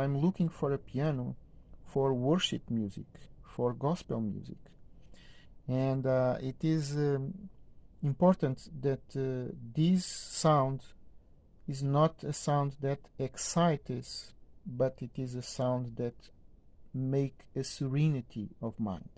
I'm looking for a piano for worship music, for gospel music. And uh, it is um, important that uh, this sound is not a sound that excites, but it is a sound that make a serenity of mind.